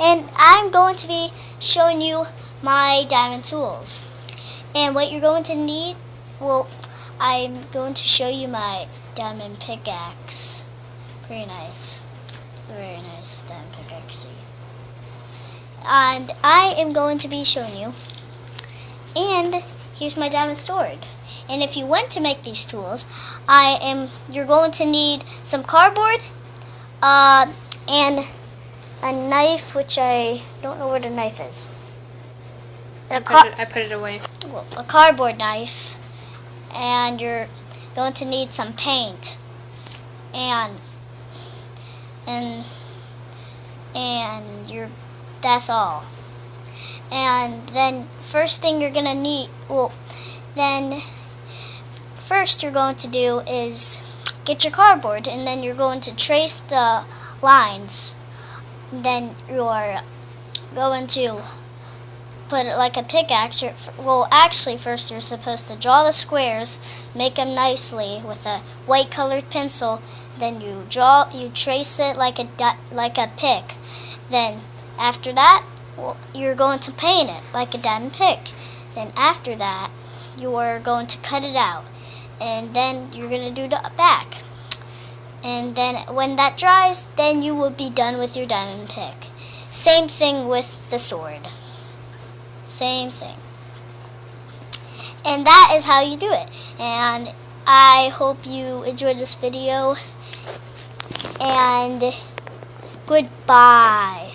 and I'm going to be showing you my diamond tools. And what you're going to need, well, I'm going to show you my diamond pickaxe. pretty nice. It's a very nice diamond pickaxe. And I am going to be showing you. And here's my diamond sword. And if you want to make these tools, I am. You're going to need some cardboard, uh, and a knife, which I don't know where the knife is. I put, it, I put it away. well, a cardboard knife, and you're going to need some paint, and and and you're that's all. And then first thing you're gonna need, well, then first you're going to do is get your cardboard, and then you're going to trace the lines. Then you're going to put it like a pickaxe. Well, actually, first you're supposed to draw the squares, make them nicely with a white colored pencil. Then you draw, you trace it like a like a pick. Then after that, well, you're going to paint it like a diamond pick. Then after that, you are going to cut it out, and then you're gonna do the back. And then when that dries, then you will be done with your diamond pick. Same thing with the sword. Same thing. And that is how you do it. And I hope you enjoyed this video. And goodbye.